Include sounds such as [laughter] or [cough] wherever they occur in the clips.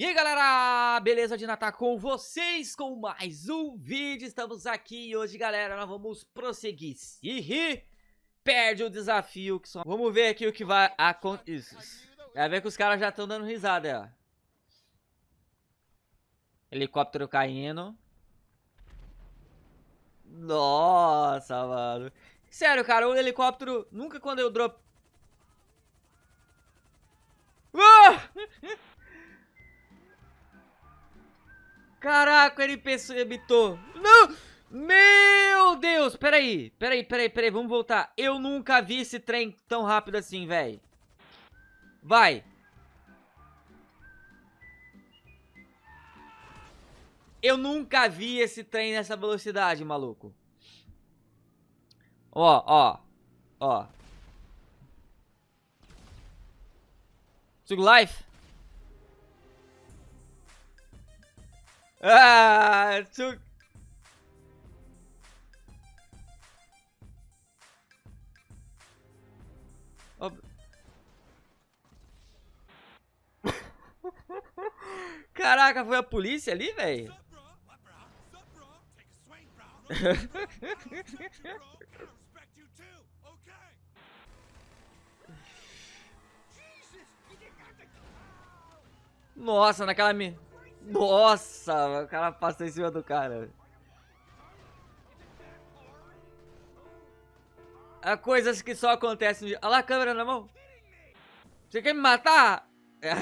E aí galera, beleza de Natal com vocês com mais um vídeo, estamos aqui e hoje galera nós vamos prosseguir, se rir, perde o desafio que só... Vamos ver aqui o que vai acontecer, vai ver que os caras já estão dando risada, ó. Helicóptero caindo. Nossa, mano. Sério, cara, o helicóptero, nunca quando eu drop... Ah! Caraca, ele habitou. Não! Meu Deus! Peraí, peraí, peraí, peraí, vamos voltar. Eu nunca vi esse trem tão rápido assim, velho. Vai. Eu nunca vi esse trem nessa velocidade, maluco. Ó, ó, ó. Sugo life. Ah, su... [laughs] Caraca, foi a polícia ali, velho? [laughs] Nossa, naquela me... Nossa, o cara passou em cima do cara. Há coisas que só acontecem. Olha lá a câmera na mão. Você quer me matar? É.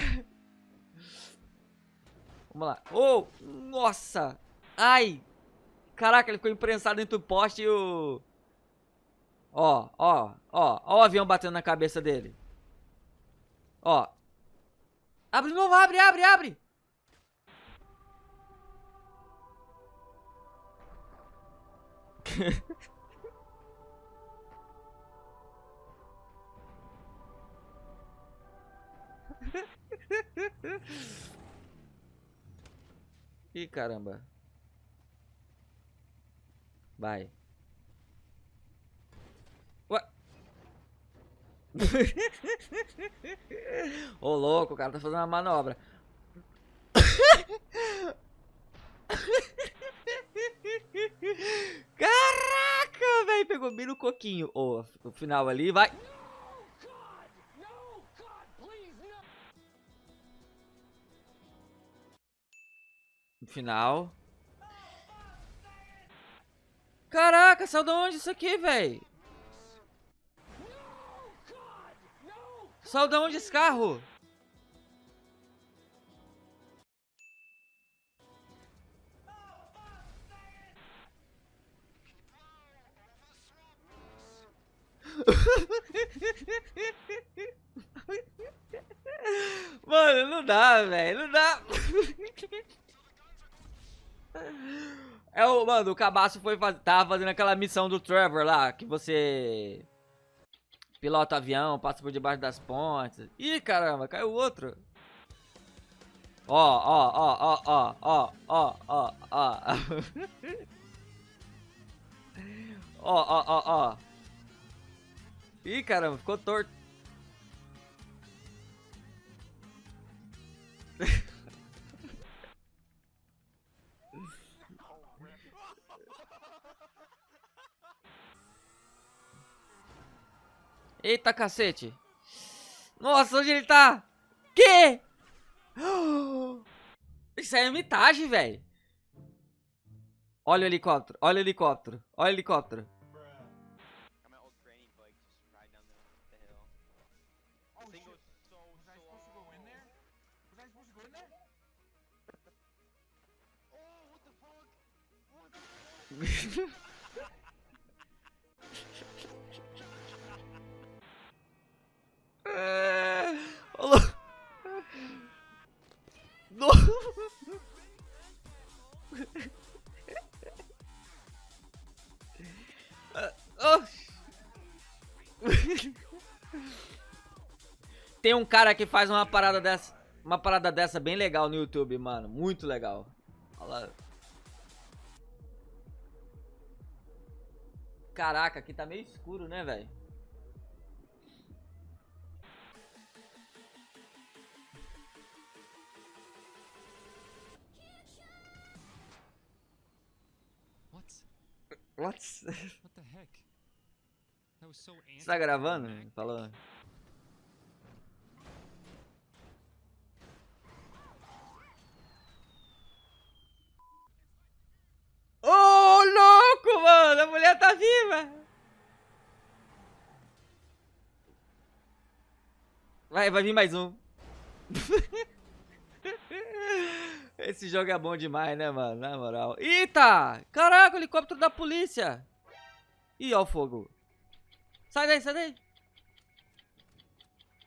Vamos lá. Oh, nossa. Ai. Caraca, ele ficou imprensado dentro do poste e o... Ó, ó, ó. Ó o avião batendo na cabeça dele. Ó. Abre novo, abre, abre, abre. Ih, caramba. Vai. Ué. [laughs] Ô, louco, o cara tá fazendo uma manobra. Caraca, velho, pegou bem no coquinho. Oh, o final ali, vai. Final. Caraca, saiu de onde isso aqui, velho? Saiu de onde esse carro? dá, velho. Não dá. É o, mano, o cabaço foi tava fazendo aquela missão do Trevor lá, que você pilota avião, passa por debaixo das pontes. Ih, caramba, caiu outro. Ó, ó, ó, ó, ó, ó, ó, ó. Ó, [laughs] ó, ó, ó. Ih, caramba, ficou torto. Eita, cacete. Nossa, onde ele tá? Que? [gasps] Isso aí é mitagem, velho. Olha o helicóptero, olha o helicóptero, olha o helicóptero. [laughs] [laughs] Tem um cara que faz uma parada dessa, uma parada dessa bem legal no YouTube, mano, muito legal. Olha lá. Caraca, aqui tá meio escuro, né, velho? What? [laughs] What the heck? That was so Você tá gravando? Falou. Ô, louco, mano! A mulher tá viva! Vai, vai vir mais um. [laughs] Esse jogo é bom demais, né, mano? Na moral. Eita! Caraca, o helicóptero da polícia! Ih, ó o fogo. Sai daí, sai daí.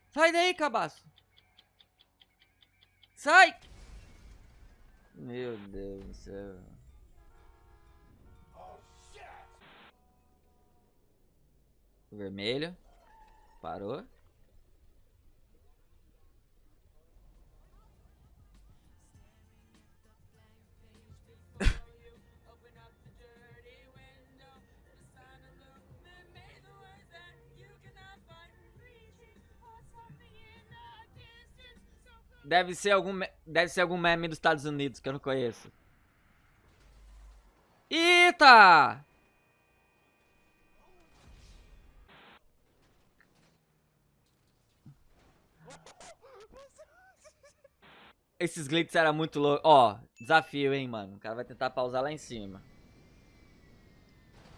Sai daí, cabaço. Sai! Meu Deus do céu. Vermelho. Parou. Deve ser algum deve ser algum meme dos Estados Unidos que eu não conheço. Eita! Esses glitches eram muito loucos. Ó, desafio, hein, mano. O cara vai tentar pausar lá em cima.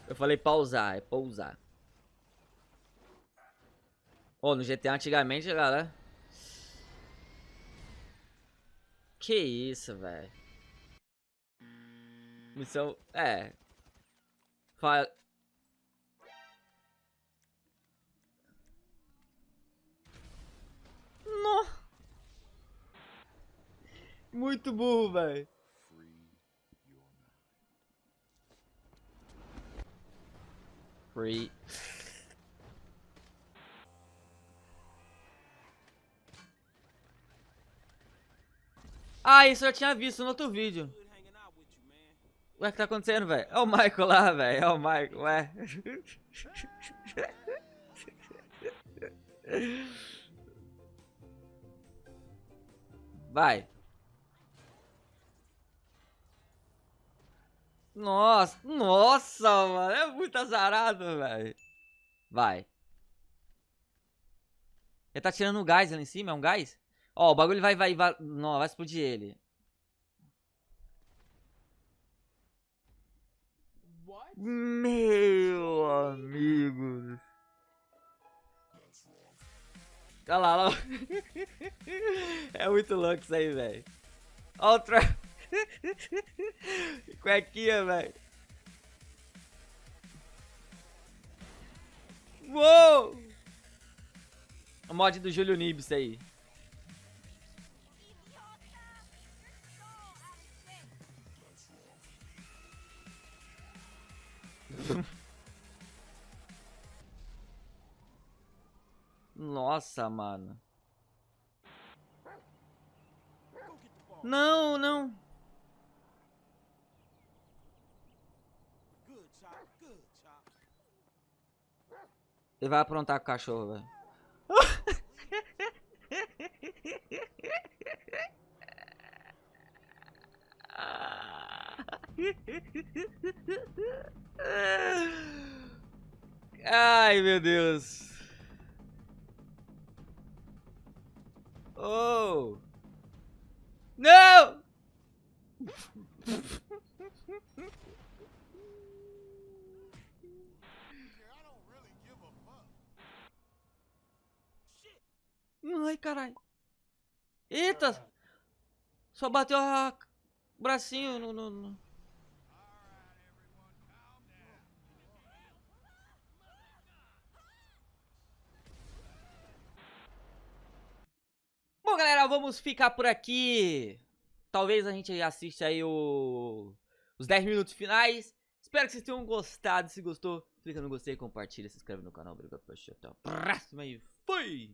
Eu falei pausar, é pousar. Ô, no GTA antigamente, galera. Que isso, velho. Missão. É. Fa... No. Muito burro, velho. Free. Ah, isso eu já tinha visto no outro vídeo. Ué, o que tá acontecendo, velho? É o Michael lá, velho. É o Michael, ué. Vai. Nossa, nossa, mano. É muito azarado, velho. Vai. Ele tá tirando o gás ali em cima, é um gás? Ó, o bagulho vai, vai, vai. Não, vai explodir ele. Meu amigo. Olha lá, olha lá. [laughs] É muito louco isso aí, velho. Olha o tra... [laughs] Cuequinha, velho. Uou! O mod do Júlio Nibs aí. Nossa, mano. Não, não. Ele vai aprontar com o cachorro, velho. [laughs] Ai, meu Deus. Oh! Não! Ai, caralho. Eita! Só bateu o bracinho no... no, no... Bom, galera, vamos ficar por aqui. Talvez a gente assista aí o... os 10 minutos finais. Espero que vocês tenham gostado. Se gostou, clica no gostei, compartilha, se inscreve no canal. Obrigado por assistir. Até a próxima e fui!